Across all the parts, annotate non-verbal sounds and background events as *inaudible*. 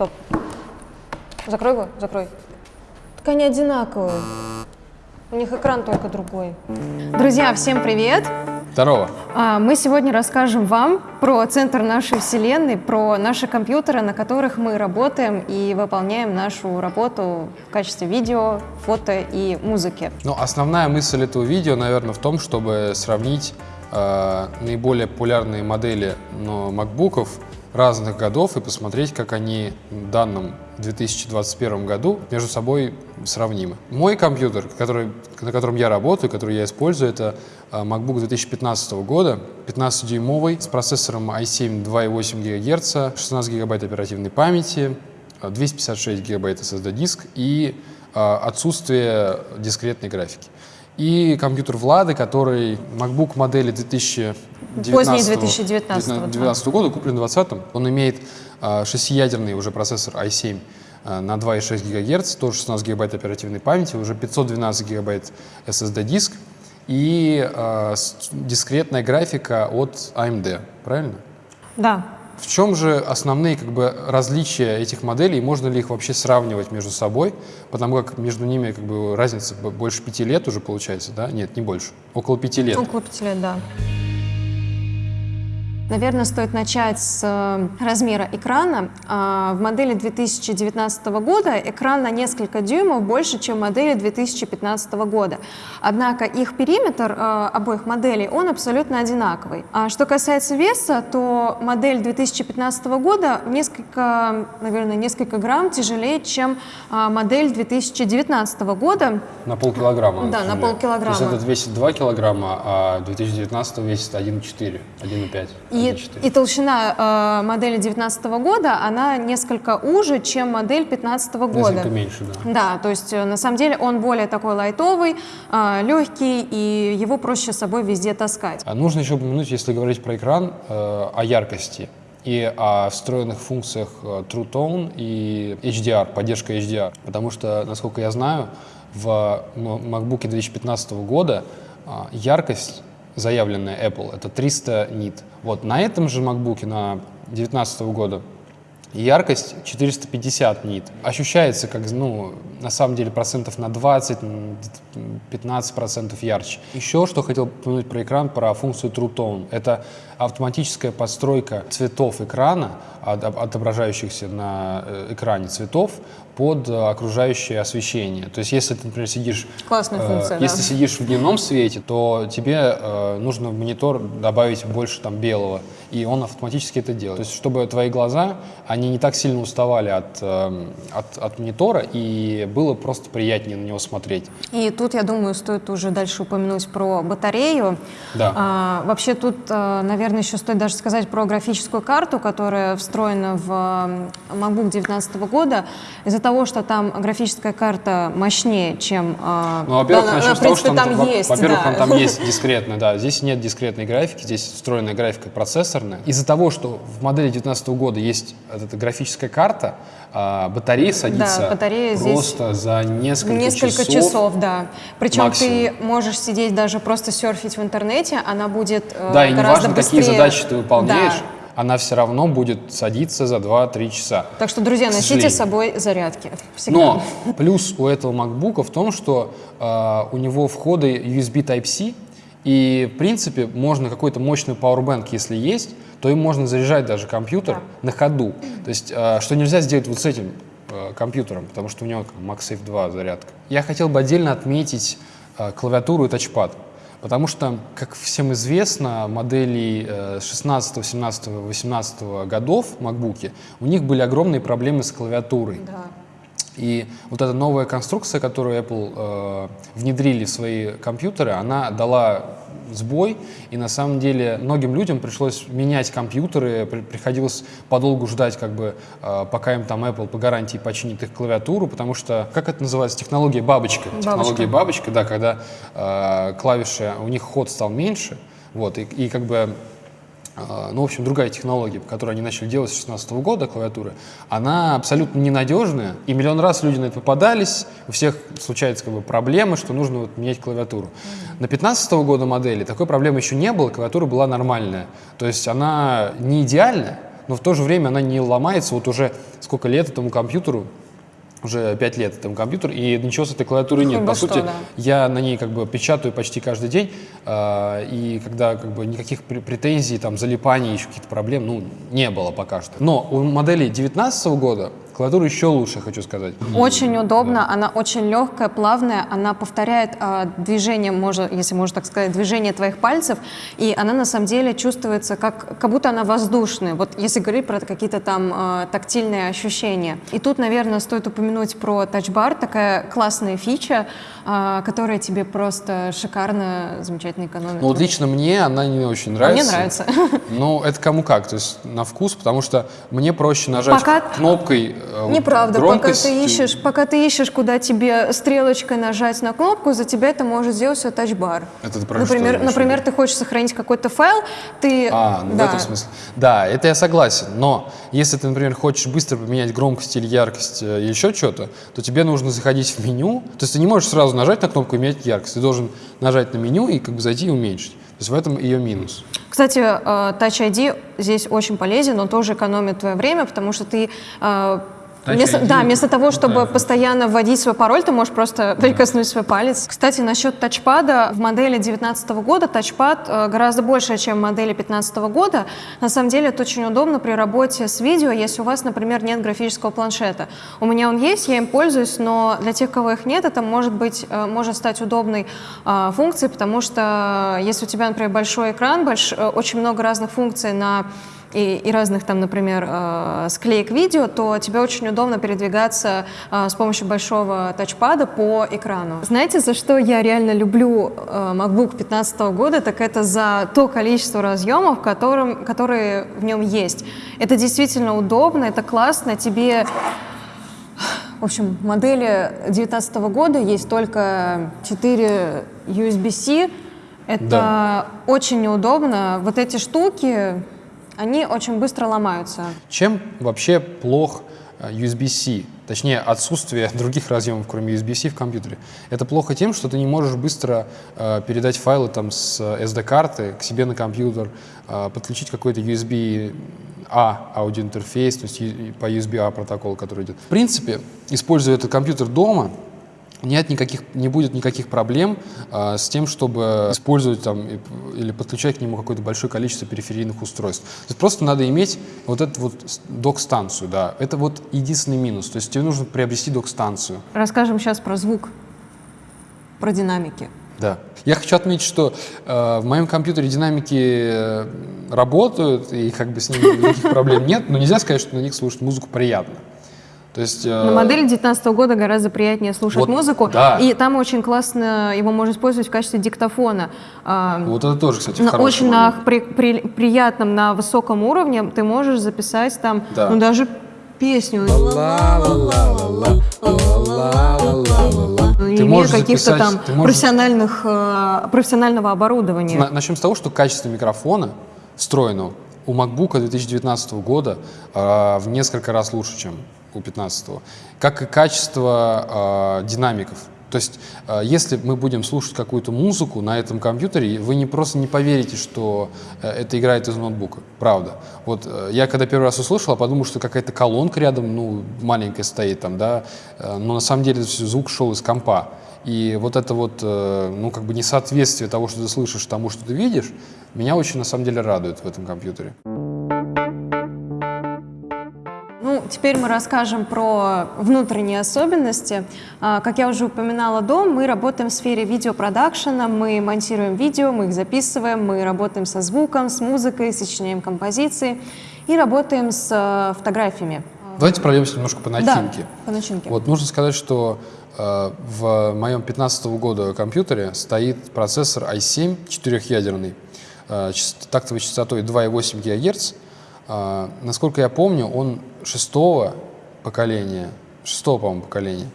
Стоп. Закрой его, закрой. Так они одинаковые. У них экран только другой. Друзья, всем привет! Здорово. А, Мы сегодня расскажем вам про центр нашей Вселенной, про наши компьютеры, на которых мы работаем и выполняем нашу работу в качестве видео, фото и музыки. Ну, основная мысль этого видео, наверное, в том, чтобы сравнить э, наиболее популярные модели ну, макбуков разных годов и посмотреть, как они в данном 2021 году между собой сравнимы. Мой компьютер, который, на котором я работаю, который я использую, это э, MacBook 2015 года, 15-дюймовый, с процессором i7 2,8 ГГц, 16 ГБ оперативной памяти, э, 256 ГБ SSD-диск и э, отсутствие дискретной графики. И компьютер Влады, который MacBook модели 2019, Поздний 2019, да. 2019 года, куплен в 2020. Он имеет э, шестиядерный уже процессор i7 э, на 2,6 ГГц, тоже 16 ГБ оперативной памяти, уже 512 ГБ SSD-диск и э, с- дискретная графика от AMD, правильно? Да, В чем же основные как бы, различия этих моделей, можно ли их вообще сравнивать между собой, потому как между ними как бы, разница больше пяти лет уже получается, да? Нет, не больше, около пяти лет. около пяти лет, да. Наверное, стоит начать с э, размера экрана. А, В модели 2019 года экран на несколько дюймов больше, чем в модели 2015 года. Однако их периметр э, обоих моделей, он абсолютно одинаковый. А что касается веса, то модель 2015 года несколько, наверное, несколько грамм тяжелее, чем а, модель 2019 года. На полкилограмма. Да, на например. полкилограмма. То есть этот весит 2 килограмма, а 2019 весит 1,4, 1,5. И, 1,4. и толщина э, модели 2019 года, она несколько уже, чем модель 2015 года. Несколько меньше, да. Да, то есть э, на самом деле он более такой лайтовый, э, легкий, и его проще с собой везде таскать. А нужно еще упомянуть, если говорить про экран, э, о яркости и о встроенных функциях э, True Tone и HDR, поддержка HDR. Потому что, насколько я знаю, в MacBook 2015 года а, яркость, заявленная Apple, это 300 нит. Вот на этом же MacBook на 2019 года яркость 450 нит. Ощущается как, ну, на самом деле процентов на 20, м, 15 процентов ярче. Еще что хотел упомянуть про экран, про функцию True Tone. Это автоматическая подстройка цветов экрана, от- отображающихся на э, экране цветов, под э, окружающее освещение. То есть если ты, например, сидишь... Классная э, функция, да. Если сидишь в дневном свете, то тебе э, нужно в монитор добавить больше там белого, и он автоматически это делает. То есть чтобы твои глаза, они не так сильно уставали от, э, от, от монитора, и было просто приятнее на него смотреть. И тут, я думаю, стоит уже дальше упомянуть про батарею. Да. А, вообще тут, э, наверное, еще стоит даже сказать про графическую карту, которая встроена в э, MacBook 2019 года. Из-за того, что там графическая карта мощнее, чем... э, Ну, во-первых, да, начнем с того, что там во- есть, во-первых, да. там есть *laughs* дискретно, да. Здесь нет дискретной графики, здесь встроенная графика процессорная. Из-за того, что в модели 2019 года есть вот эта графическая карта, а, батарея садится батарея здесь просто за несколько, Несколько часов. часов, да. Причем максимум. ты можешь сидеть даже просто серфить в интернете, она будет э, Да, и неважно, какие быстрее. задачи ты выполняешь, Да. она все равно будет садиться за 2-3 часа. Так что, друзья, носите с собой зарядки. Всегда. Но плюс у этого MacBook в том, что э, у него входы USB Type-C, и, в принципе, можно какой-то мощный Powerbank, если есть, то им можно заряжать даже компьютер на ходу. То есть, э, что нельзя сделать вот с этим э, компьютером, потому что у него MagSafe 2 зарядка. Я хотел бы отдельно отметить э, клавиатуру и тачпад. Потому что, как всем известно, модели э, 16, 17, 18 годов MacBook, у них были огромные проблемы с клавиатурой. Да. И вот эта новая конструкция, которую Apple э, внедрили в свои компьютеры, она дала сбой, и на самом деле многим людям пришлось менять компьютеры, при- приходилось подолгу ждать, как бы, э, пока им там Apple по гарантии починит их клавиатуру, потому что, как это называется, технология бабочка. Технология бабочка, да, когда э, клавиши, у них ход стал меньше, вот, и, и как бы ну, в общем, другая технология, которую они начали делать с 2016 года, клавиатуры, она абсолютно ненадежная, и миллион раз люди на это попадались, у всех случаются как бы проблемы, что нужно вот менять клавиатуру. На 2015 года модели такой проблемы еще не было, клавиатура была нормальная, то есть она не идеальная, но в то же время она не ломается. Вот уже сколько лет этому компьютеру, уже 5 лет этому компьютеру, и ничего с этой клавиатурой нет. Хоть По бы что, сути, да. я на ней как бы печатаю почти каждый день, а, и когда как бы никаких пр- претензий, там, залипаний, еще каких-то проблем, ну, не было пока что. Но у модели 2019 года клавиатура еще лучше, хочу сказать. Очень удобно, она очень легкая, плавная, она повторяет а, движение, можно, если можно так сказать, движение твоих пальцев, и она на самом деле чувствуется как, как будто она воздушная, вот если говорить про какие-то там а, тактильные ощущения. И тут, наверное, стоит упомянуть про тачбар, такая классная фича, а, которая тебе просто шикарно, замечательно экономит. Ну, вот лично мне она не очень А нравится. мне нравится. Ну, это кому как, то есть на вкус, потому что мне проще нажать Пока- кнопкой э, Неправда, пока громкость. ты ищешь, пока ты ищешь, куда тебе стрелочкой нажать на кнопку, за тебя это может сделать все тачбар. Это ты про что например, в например, ты хочешь сохранить какой-то файл, ты А, ну да. в этом смысле. Да, это я согласен. Но если ты, например, хочешь быстро поменять громкость или яркость э, или еще что-то, то тебе нужно заходить в меню. То есть ты не можешь сразу нажать на кнопку и менять яркость. Ты должен нажать на меню и как бы зайти и уменьшить. То есть в этом ее минус. Кстати, э, Touch ID здесь очень полезен, он тоже экономит твое время, потому что ты вместо, да, вместо того, чтобы да. постоянно вводить свой пароль, ты можешь просто *laughs* прикоснуть свой палец. Кстати, насчет тачпада, в модели 2019 года тачпад э, гораздо больше, чем в модели 2015 года. На самом деле это очень удобно при работе с видео, если у вас, например, нет графического планшета. У меня он есть, я им пользуюсь, но для тех, кого их нет, это может быть, э, может стать удобной э, функцией, потому что э, если у тебя, например, большой экран, больш- очень много разных функций на и, и разных там, например, э, склеек видео, то тебе очень удобно передвигаться э, с помощью большого тачпада по экрану. Знаете, за что я реально люблю э, MacBook 2015 года, так это за то количество разъемов, которым, которые в нем есть. Это действительно удобно, это классно, тебе в общем, в модели 2019 года есть только 4 USB-C. Это Да. очень неудобно. Вот эти штуки, они очень быстро ломаются. Чем вообще плох э, USB-C? Точнее, отсутствие *laughs* других разъемов, кроме USB-C в компьютере. Это плохо тем, что ты не можешь быстро э, передать файлы там, с SD-карты к себе на компьютер, э, подключить какой-то USB-A аудиоинтерфейс, то есть по USB-A протоколу, который идет. В принципе, используя этот компьютер дома, нет никаких, не будет никаких проблем а, с тем, чтобы использовать там или подключать к нему какое-то большое количество периферийных устройств. То есть просто надо иметь вот эту вот док-станцию, да. Это вот единственный минус. То есть тебе нужно приобрести док-станцию. Расскажем сейчас про звук, про динамики. Да. Я хочу отметить, что э, в моем компьютере динамики э, работают, и как бы с ними никаких проблем нет, но нельзя сказать, что на них слушать музыку приятно. То есть... э, На модели 2019 года гораздо приятнее слушать Вот, музыку, да. и там очень классно его можно использовать в качестве диктофона. А, Вот это тоже, кстати, на- очень на момент. при- при- приятном, на высоком уровне ты можешь записать там, Да. ну даже песню. Не имея можешь каких-то там ты можешь- профессиональных, э, профессионального оборудования. На- Начнем с того, что качество микрофона встроенного у MacBook 2019 года э, в несколько раз лучше, чем у 2015, как и качество э, динамиков. То есть, э, если мы будем слушать какую-то музыку на этом компьютере, вы не просто не поверите, что э, это играет из ноутбука. Правда. Вот э, я когда первый раз услышал, подумал, что какая-то колонка рядом, ну, маленькая стоит там, да, э, но на самом деле звук шел из компа. И вот это вот, э, ну, как бы несоответствие того, что ты слышишь, тому, что ты видишь, меня очень, на самом деле, радует в этом компьютере. Теперь мы расскажем про внутренние особенности. А, Как я уже упоминала до, мы работаем в сфере видеопродакшена, мы монтируем видео, мы их записываем, мы работаем со звуком, с музыкой, сочиняем композиции и работаем с э, фотографиями. Давайте пройдемся немножко по начинке. Да, по начинке. Вот нужно сказать, что э, в моем 15 года компьютере стоит процессор i7 четырехъядерный, э, част- тактовой частотой 2,8 ГГц. Э, насколько я помню, он шестого поколения, шестого, по-моему, поколения.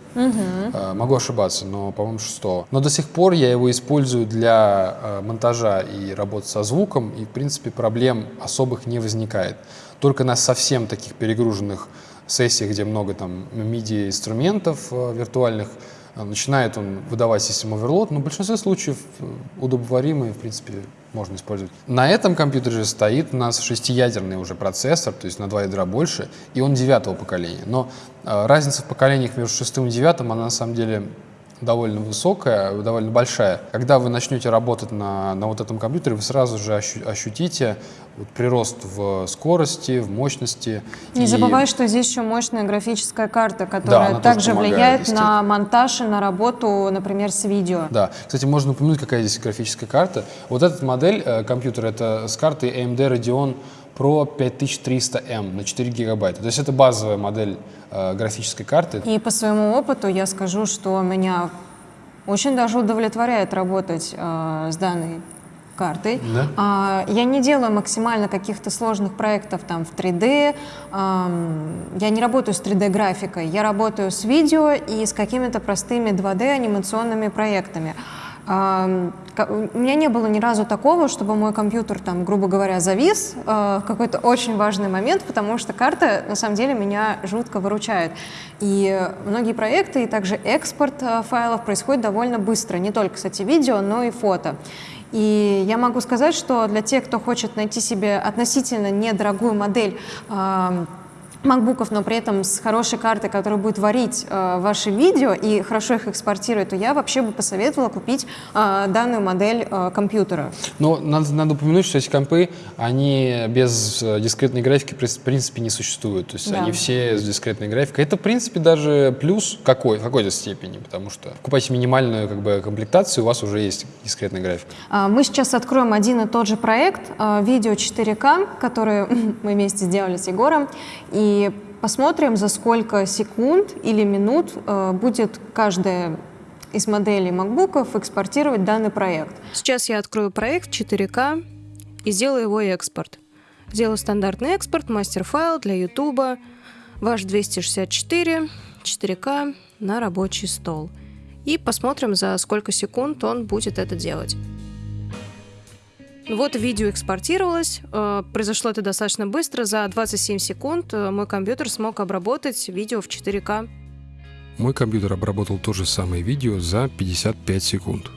Э, могу ошибаться, но, по-моему, шестого. Но до сих пор я его использую для э, монтажа и работы со звуком, и, в принципе, проблем особых не возникает. Только на совсем таких перегруженных сессиях, где много там MIDI-инструментов э, виртуальных, начинает он выдавать систему оверлот, но в большинстве случаев удобоваримый, в принципе, можно использовать. На этом компьютере же стоит у нас шестиядерный уже процессор, то есть на два ядра больше, и он девятого поколения. Но э, разница в поколениях между шестым и девятым, она на самом деле довольно высокая, довольно большая. Когда вы начнете работать на, на вот этом компьютере, вы сразу же ощутите вот прирост в скорости, в мощности. Не и... забывай, что здесь еще мощная графическая карта, которая да, также влияет на монтаж и на работу, например, с видео. Да. Кстати, можно упомянуть, какая здесь графическая карта. Вот эта модель э, компьютера, это с картой AMD Radeon Pro 5300M на 4 гигабайта. То есть это базовая модель э, графической карты. И по своему опыту я скажу, что меня очень даже удовлетворяет работать э, с данной картой. Да? А, я не делаю максимально каких-то сложных проектов там в 3D. А, я не работаю с 3D-графикой. Я работаю с видео и с какими-то простыми 2D-анимационными проектами. У меня не было ни разу такого, чтобы мой компьютер, там, грубо говоря, завис э, в какой-то очень важный момент, потому что карта, на самом деле, меня жутко выручает. И многие проекты, и также экспорт э, файлов происходит довольно быстро, не только, кстати, видео, но и фото. И я могу сказать, что для тех, кто хочет найти себе относительно недорогую модель, макбуков, но при этом с хорошей картой, которая будет варить э, ваши видео и хорошо их экспортирует, то я вообще бы посоветовала купить э, данную модель э, компьютера. Но надо, надо упомянуть, что эти компы, они без э, дискретной графики в принципе не существуют. То есть да. они все с дискретной графикой. Это, в принципе, даже плюс какой, в какой-то степени, потому что покупайте минимальную как бы, комплектацию, у вас уже есть дискретная графика. А, мы сейчас откроем один и тот же проект, э, видео 4К, который *laughs* мы вместе сделали с Егором. И и посмотрим, за сколько секунд или минут э, будет каждая из моделей MacBook экспортировать данный проект. Сейчас я открою проект 4К и сделаю его экспорт. Сделаю стандартный экспорт, мастер-файл для YouTube, ваш 264, 4К на рабочий стол. И посмотрим, за сколько секунд он будет это делать. Вот видео экспортировалось, э, произошло это достаточно быстро, за 27 секунд э, мой компьютер смог обработать видео в 4К. Мой компьютер обработал то же самое видео за 55 секунд.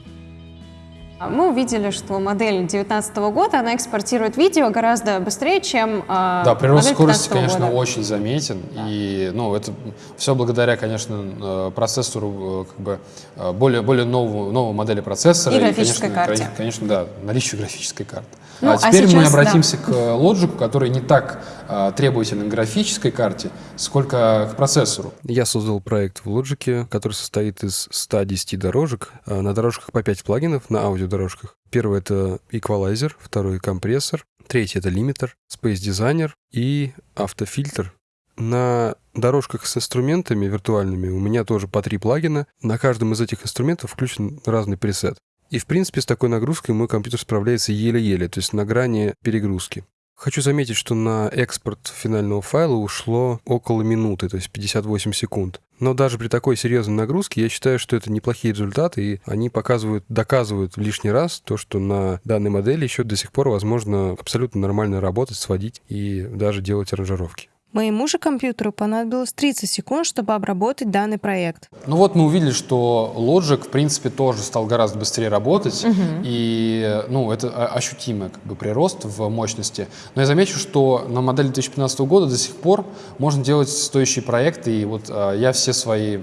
Мы увидели, что модель 2019 года, она экспортирует видео гораздо быстрее, чем э, Да, прирост скорости, конечно, года. очень заметен. Да. И ну, это все благодаря, конечно, э, процессору, э, как бы, э, более, более новому, новой модели процессора. И графической и, конечно, карте. Конечно, да, наличию графической карты. Ну, а, а теперь а сейчас, мы обратимся да. к Logic, который не так а, требователен к графической карте, сколько к процессору. Я создал проект в Logic, который состоит из 110 дорожек. А, на дорожках по 5 плагинов, на аудиодорожках. Первый — это эквалайзер, второй — компрессор, третий — это лимитер, Space Designer и автофильтр. На дорожках с инструментами виртуальными у меня тоже по три плагина. На каждом из этих инструментов включен разный пресет. И, в принципе, с такой нагрузкой мой компьютер справляется еле-еле, то есть на грани перегрузки. Хочу заметить, что на экспорт финального файла ушло около минуты, то есть 58 секунд. Но даже при такой серьезной нагрузке я считаю, что это неплохие результаты, и они показывают, доказывают лишний раз то, что на данной модели еще до сих пор возможно абсолютно нормально работать, сводить и даже делать аранжировки. Моему же компьютеру понадобилось 30 секунд, чтобы обработать данный проект. Ну вот мы увидели, что Logic, в принципе, тоже стал гораздо быстрее работать, угу. и ну, это ощутимый как бы, прирост в мощности. Но я замечу, что на модели 2015 года до сих пор можно делать стоящие проекты, и вот а, я все свои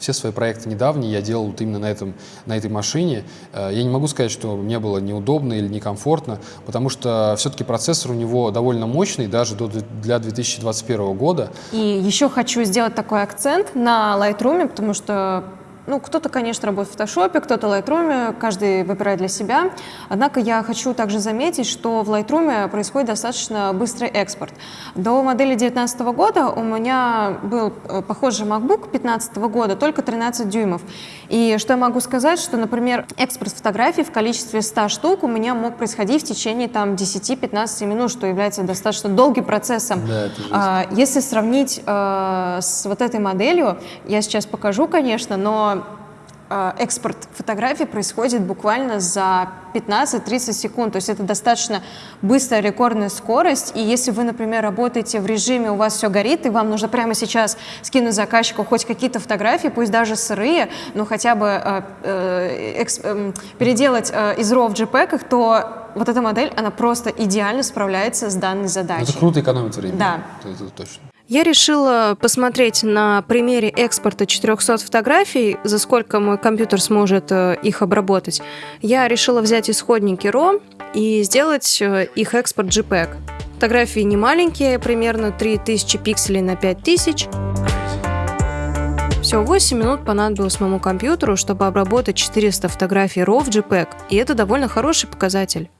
все свои проекты недавние я делал вот именно на, этом, на этой машине. Э, я не могу сказать, что мне было неудобно или некомфортно, потому что все-таки процессор у него довольно мощный, даже для 2021 года. И еще хочу сделать такой акцент на Lightroom, потому что ну, кто-то, конечно, работает в Photoshop, кто-то в Lightroom, каждый выбирает для себя. Однако я хочу также заметить, что в Lightroom происходит достаточно быстрый экспорт. До модели 2019 года у меня был э, похожий MacBook 2015 года, только 13 дюймов. И что я могу сказать, что, например, экспорт фотографий в количестве 100 штук у меня мог происходить в течение там 10-15 минут, что является достаточно долгим процессом. Да, а, Если сравнить э, с вот этой моделью, я сейчас покажу, конечно, но экспорт фотографий происходит буквально за 15-30 секунд. То есть это достаточно быстрая рекордная скорость. И если вы, например, работаете в режиме, у вас все горит, и вам нужно прямо сейчас скинуть заказчику хоть какие-то фотографии, пусть даже сырые, но хотя бы э, э, э, переделать э, из RAW в JPEG, то вот эта модель, она просто идеально справляется с данной Ну, задачей. Это круто экономит время. Да. Это точно. Я решила посмотреть на примере экспорта 400 фотографий, за сколько мой компьютер сможет э, их обработать. Я решила взять исходники RAW и сделать э, их экспорт JPEG. Фотографии не маленькие, примерно 3000 пикселей на 5000. Всего 8 минут понадобилось моему компьютеру, чтобы обработать 400 фотографий RAW в JPEG, и это довольно хороший показатель.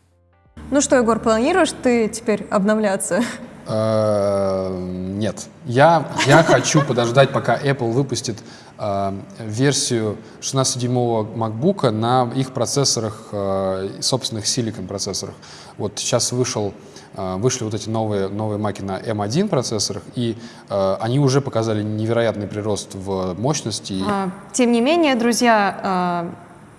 Ну что, Егор, планируешь ты теперь обновляться? Э, Нет. Я, я хочу подождать, пока Apple выпустит э, версию 16-дюймового MacBook на их процессорах, э, собственных Silicon процессорах. Вот сейчас вышел, вышли вот эти новые, новые маки на M1 процессорах, и они уже показали невероятный прирост в мощности. А, Тем не менее, друзья,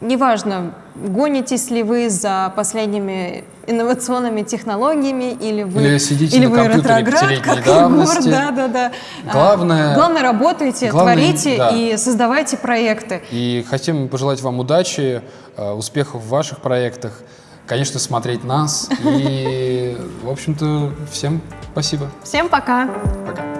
неважно, гонитесь ли вы за последними инновационными технологиями, или вы, Или сидите или на вы ретроград, давности. Егор, *laughs* да, да, да. А, Главное- главное работайте, главное, творите да. и создавайте проекты. И хотим пожелать вам удачи, э, успехов в ваших проектах, конечно, смотреть нас. И, в общем-то, всем спасибо. Всем пока! Пока.